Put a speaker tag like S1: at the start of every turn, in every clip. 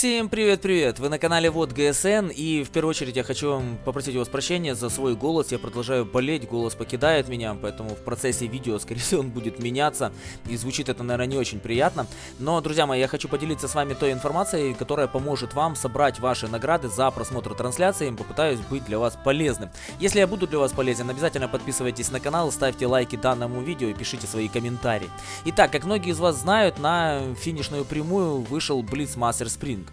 S1: Всем привет-привет! Вы на канале Вот ГСН и в первую очередь я хочу вам попросить у вас прощения за свой голос. Я продолжаю болеть, голос покидает меня, поэтому в процессе видео, скорее всего, он будет меняться и звучит это, наверное, не очень приятно. Но, друзья мои, я хочу поделиться с вами той информацией, которая поможет вам собрать ваши награды за просмотр трансляции. Попытаюсь быть для вас полезным. Если я буду для вас полезен, обязательно подписывайтесь на канал, ставьте лайки данному видео и пишите свои комментарии. Итак, как многие из вас знают, на финишную прямую вышел Blitz Master Sprint.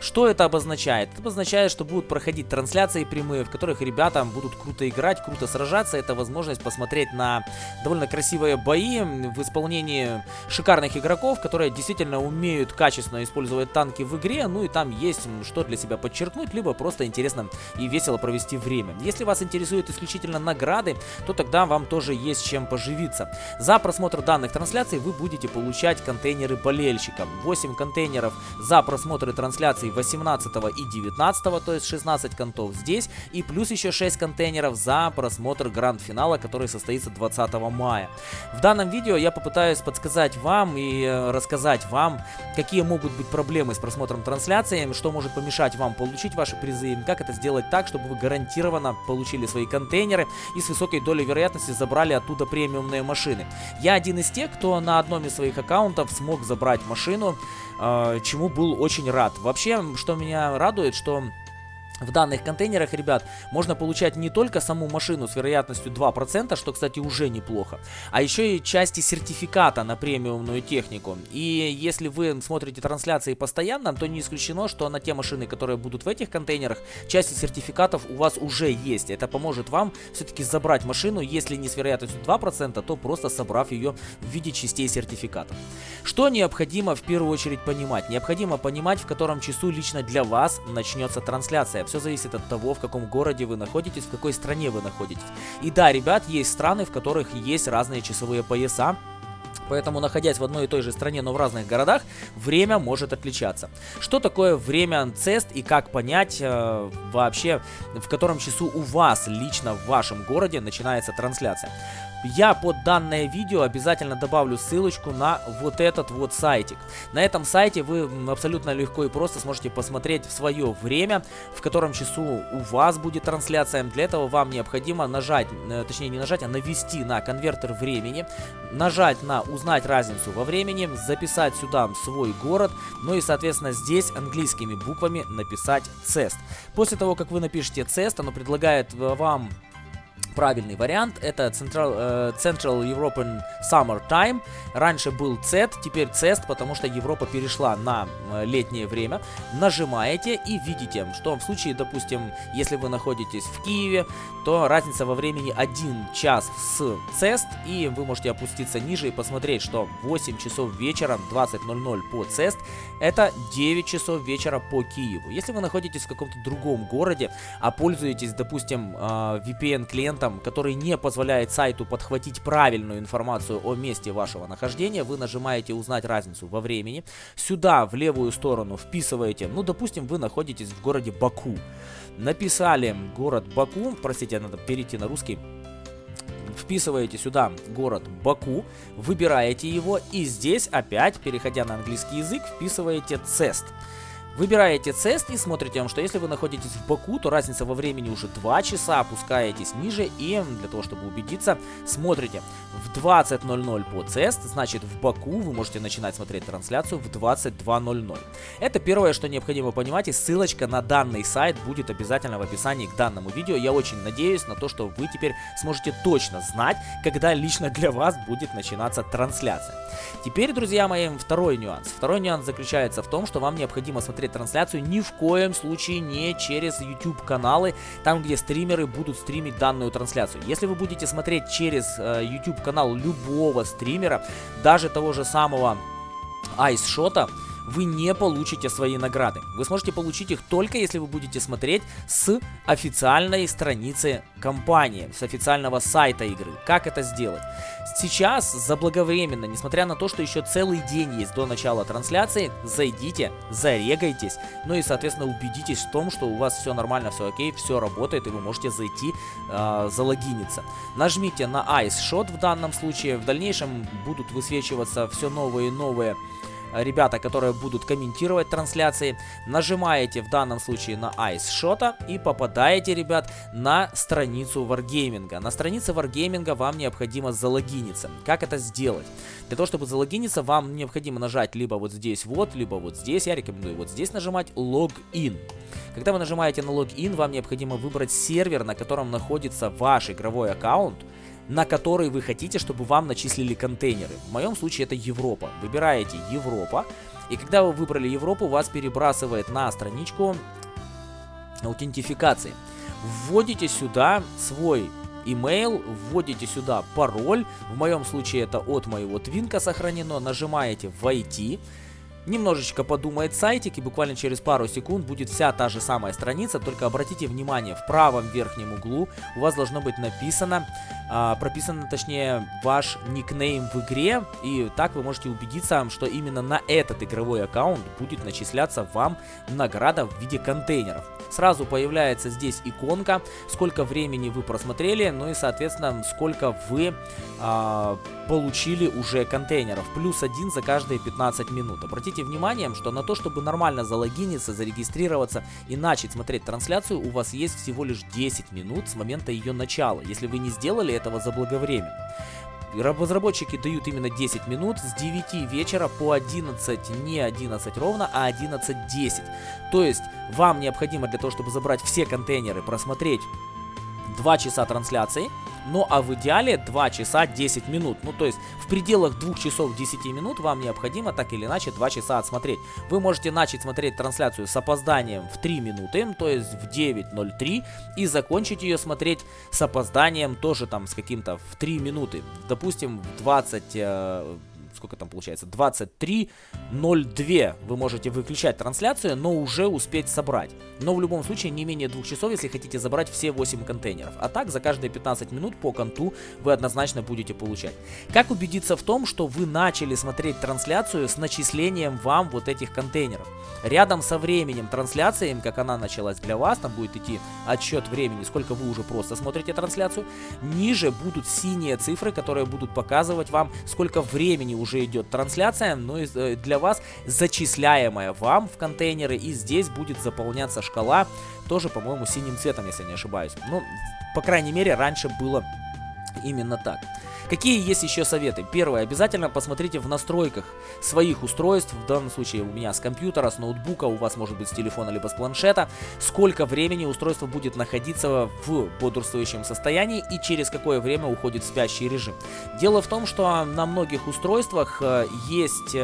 S1: Что это обозначает? Это обозначает, что будут проходить трансляции прямые, в которых ребята будут круто играть, круто сражаться. Это возможность посмотреть на довольно красивые бои в исполнении шикарных игроков, которые действительно умеют качественно использовать танки в игре. Ну и там есть что для себя подчеркнуть, либо просто интересно и весело провести время. Если вас интересуют исключительно награды, то тогда вам тоже есть чем поживиться. За просмотр данных трансляций вы будете получать контейнеры болельщика. 8 контейнеров за просмотры трансляций акций 18 и 19, то есть 16 контов здесь, и плюс еще 6 контейнеров за просмотр гранд-финала, который состоится 20 мая. В данном видео я попытаюсь подсказать вам и э, рассказать вам, какие могут быть проблемы с просмотром трансляции, что может помешать вам получить ваши призы, как это сделать так, чтобы вы гарантированно получили свои контейнеры и с высокой долей вероятности забрали оттуда премиумные машины. Я один из тех, кто на одном из своих аккаунтов смог забрать машину, чему был очень рад. Вообще, что меня радует, что в данных контейнерах, ребят, можно получать не только саму машину с вероятностью 2%, что, кстати, уже неплохо, а еще и части сертификата на премиумную технику. И если вы смотрите трансляции постоянно, то не исключено, что на те машины, которые будут в этих контейнерах, части сертификатов у вас уже есть. Это поможет вам все-таки забрать машину, если не с вероятностью 2%, то просто собрав ее в виде частей сертификата. Что необходимо в первую очередь понимать? Необходимо понимать, в котором часу лично для вас начнется трансляция. Все зависит от того, в каком городе вы находитесь, в какой стране вы находитесь. И да, ребят, есть страны, в которых есть разные часовые пояса. Поэтому, находясь в одной и той же стране, но в разных городах, время может отличаться. Что такое время цест и как понять э, вообще, в котором часу у вас лично в вашем городе начинается трансляция? Я под данное видео обязательно добавлю ссылочку на вот этот вот сайтик. На этом сайте вы абсолютно легко и просто сможете посмотреть в свое время, в котором часу у вас будет трансляция. Для этого вам необходимо нажать, э, точнее не нажать, а навести на конвертер времени, нажать на узнать разницу во времени, записать сюда свой город, ну и соответственно здесь английскими буквами написать CEST. После того, как вы напишете CEST, оно предлагает э, вам правильный вариант. Это Central, э, Central European Summer Time. Раньше был CET, теперь CEST, потому что Европа перешла на э, летнее время. Нажимаете и видите, что в случае, допустим, если вы находитесь в Киеве, то разница во времени 1 час с CEST, и вы можете опуститься ниже и посмотреть, что 8 часов вечера 20.00 по CEST, это 9 часов вечера по Киеву. Если вы находитесь в каком-то другом городе, а пользуетесь, допустим, э, VPN-клиентом, алгоритм, который не позволяет сайту подхватить правильную информацию о месте вашего нахождения, вы нажимаете «Узнать разницу во времени». Сюда, в левую сторону, вписываете, ну, допустим, вы находитесь в городе Баку. Написали город Баку, простите, надо перейти на русский вписываете сюда город Баку, выбираете его и здесь опять, переходя на английский язык, вписываете CEST. Выбираете цест и смотрите, что если вы находитесь в Баку, то разница во времени уже 2 часа, опускаетесь ниже и для того, чтобы убедиться, смотрите в 20.00 по цест, значит в Баку вы можете начинать смотреть трансляцию в 22.00. Это первое, что необходимо понимать и ссылочка на данный сайт будет обязательно в описании к данному видео. Я очень надеюсь на то, что вы теперь сможете точно знать, когда лично для вас будет начинаться трансляция. Теперь, друзья мои, второй нюанс. Второй нюанс заключается в том, что вам необходимо смотреть смотреть трансляцию ни в коем случае не через YouTube каналы, там где стримеры будут стримить данную трансляцию. Если вы будете смотреть через э, YouTube канал любого стримера, даже того же самого Айсшота, вы не получите свои награды. Вы сможете получить их только если вы будете смотреть с официальной страницы компании, с официального сайта игры. Как это сделать? Сейчас, заблаговременно, несмотря на то, что еще целый день есть до начала трансляции, зайдите, зарегайтесь, ну и, соответственно, убедитесь в том, что у вас все нормально, все окей, все работает, и вы можете зайти, э, залогиниться. Нажмите на Ice Shot в данном случае, в дальнейшем будут высвечиваться все новые и новые ребята, которые будут комментировать трансляции. Нажимаете в данном случае на Ice Shot и попадаете, ребят, на страницу Wargaming. На странице Wargaming вам необходимо залогиниться. Как это сделать? Для того, чтобы залогиниться, вам необходимо нажать либо вот здесь вот, либо вот здесь. Я рекомендую вот здесь нажимать Login. Когда вы нажимаете на логин, вам необходимо выбрать сервер, на котором находится ваш игровой аккаунт, на который вы хотите, чтобы вам начислили контейнеры. В моем случае это Европа. Выбираете Европа, и когда вы выбрали Европу, вас перебрасывает на страничку аутентификации. Вводите сюда свой email, вводите сюда пароль, в моем случае это от моего твинка сохранено, нажимаете «Войти», Немножечко подумает сайтик и буквально через пару секунд будет вся та же самая страница, только обратите внимание, в правом верхнем углу у вас должно быть написано, а, прописано точнее ваш никнейм в игре, и так вы можете убедиться, что именно на этот игровой аккаунт будет начисляться вам награда в виде контейнеров. Сразу появляется здесь иконка, сколько времени вы просмотрели, ну и соответственно сколько вы а, получили уже контейнеров. Плюс один за каждые 15 минут. Обратите внимание, что на то, чтобы нормально залогиниться, зарегистрироваться и начать смотреть трансляцию, у вас есть всего лишь 10 минут с момента ее начала, если вы не сделали этого заблаговременно. Разработчики дают именно 10 минут с 9 вечера по 11, не 11 ровно, а 11.10. То есть вам необходимо для того, чтобы забрать все контейнеры, просмотреть 2 часа трансляции, ну а в идеале 2 часа 10 минут. Ну то есть в пределах 2 часов 10 минут вам необходимо так или иначе 2 часа отсмотреть. Вы можете начать смотреть трансляцию с опозданием в 3 минуты, то есть в 9.03, и закончить ее смотреть с опозданием тоже там с каким-то в 3 минуты. Допустим в 20 сколько там получается, 23.02 вы можете выключать трансляцию, но уже успеть собрать. Но в любом случае не менее двух часов, если хотите забрать все 8 контейнеров. А так за каждые 15 минут по конту вы однозначно будете получать. Как убедиться в том, что вы начали смотреть трансляцию с начислением вам вот этих контейнеров? Рядом со временем трансляции, как она началась для вас, там будет идти отсчет времени, сколько вы уже просто смотрите трансляцию. Ниже будут синие цифры, которые будут показывать вам, сколько времени уже уже идет трансляция, но э, для вас зачисляемая вам в контейнеры. И здесь будет заполняться шкала, тоже, по-моему, синим цветом, если не ошибаюсь. Ну, по крайней мере, раньше было именно так. Какие есть еще советы? Первое, обязательно посмотрите в настройках своих устройств, в данном случае у меня с компьютера, с ноутбука, у вас может быть с телефона либо с планшета, сколько времени устройство будет находиться в бодрствующем состоянии и через какое время уходит спящий режим. Дело в том, что на многих устройствах э, есть...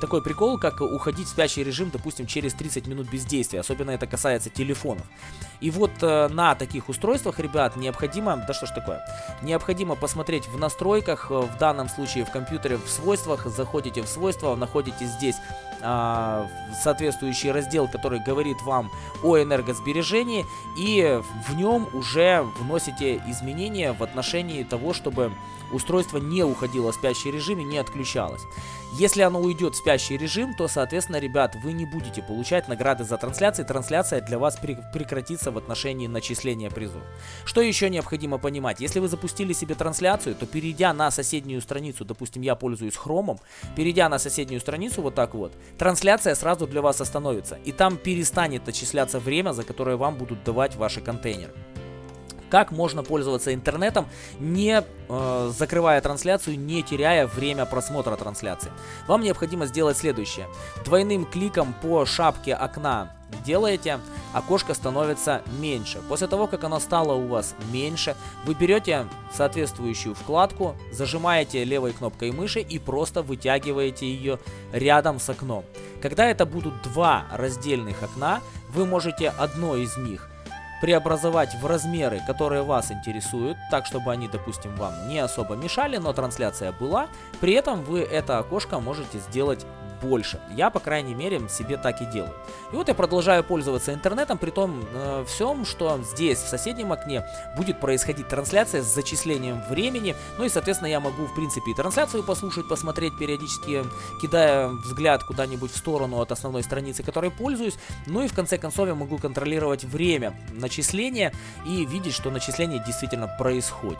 S1: Такой прикол, как уходить в спящий режим, допустим, через 30 минут бездействия. Особенно это касается телефонов. И вот э, на таких устройствах, ребят, необходимо... Да что ж такое? Необходимо посмотреть в настройках, э, в данном случае в компьютере, в свойствах. Заходите в свойства, находите здесь э, соответствующий раздел, который говорит вам о энергосбережении. И в нем уже вносите изменения в отношении того, чтобы устройство не уходило в спящий режим и не отключалось. Если оно уйдет в спящий режим, то, соответственно, ребят, вы не будете получать награды за трансляции. Трансляция для вас прекратится в отношении начисления призов. Что еще необходимо понимать? Если вы запустили себе трансляцию, то перейдя на соседнюю страницу, допустим, я пользуюсь хромом, перейдя на соседнюю страницу вот так вот, трансляция сразу для вас остановится. И там перестанет начисляться время, за которое вам будут давать ваши контейнеры как можно пользоваться интернетом, не э, закрывая трансляцию, не теряя время просмотра трансляции. Вам необходимо сделать следующее. Двойным кликом по шапке окна делаете, окошко становится меньше. После того, как оно стало у вас меньше, вы берете соответствующую вкладку, зажимаете левой кнопкой мыши и просто вытягиваете ее рядом с окном. Когда это будут два раздельных окна, вы можете одно из них преобразовать в размеры, которые вас интересуют, так чтобы они, допустим, вам не особо мешали, но трансляция была. При этом вы это окошко можете сделать больше. Я, по крайней мере, себе так и делаю. И вот я продолжаю пользоваться интернетом, при том э, всем, что здесь, в соседнем окне, будет происходить трансляция с зачислением времени. Ну и, соответственно, я могу, в принципе, и трансляцию послушать, посмотреть периодически, кидая взгляд куда-нибудь в сторону от основной страницы, которой пользуюсь. Ну и, в конце концов, я могу контролировать время начисления и видеть, что начисление действительно происходит.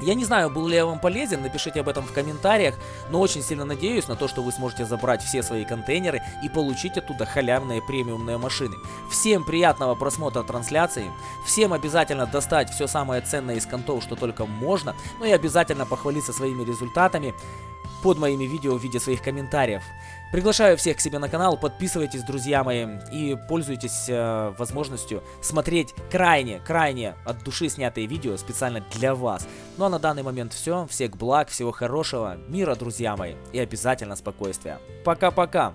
S1: Я не знаю, был ли я вам полезен, напишите об этом в комментариях, но очень сильно надеюсь на то, что вы сможете забрать все свои контейнеры и получить оттуда халявные премиумные машины. Всем приятного просмотра трансляции, всем обязательно достать все самое ценное из контов, что только можно, ну и обязательно похвалиться своими результатами под моими видео в виде своих комментариев. Приглашаю всех к себе на канал, подписывайтесь, друзья мои, и пользуйтесь э, возможностью смотреть крайне, крайне от души снятые видео специально для вас. Ну а на данный момент все, всех благ, всего хорошего, мира, друзья мои, и обязательно спокойствия. Пока-пока!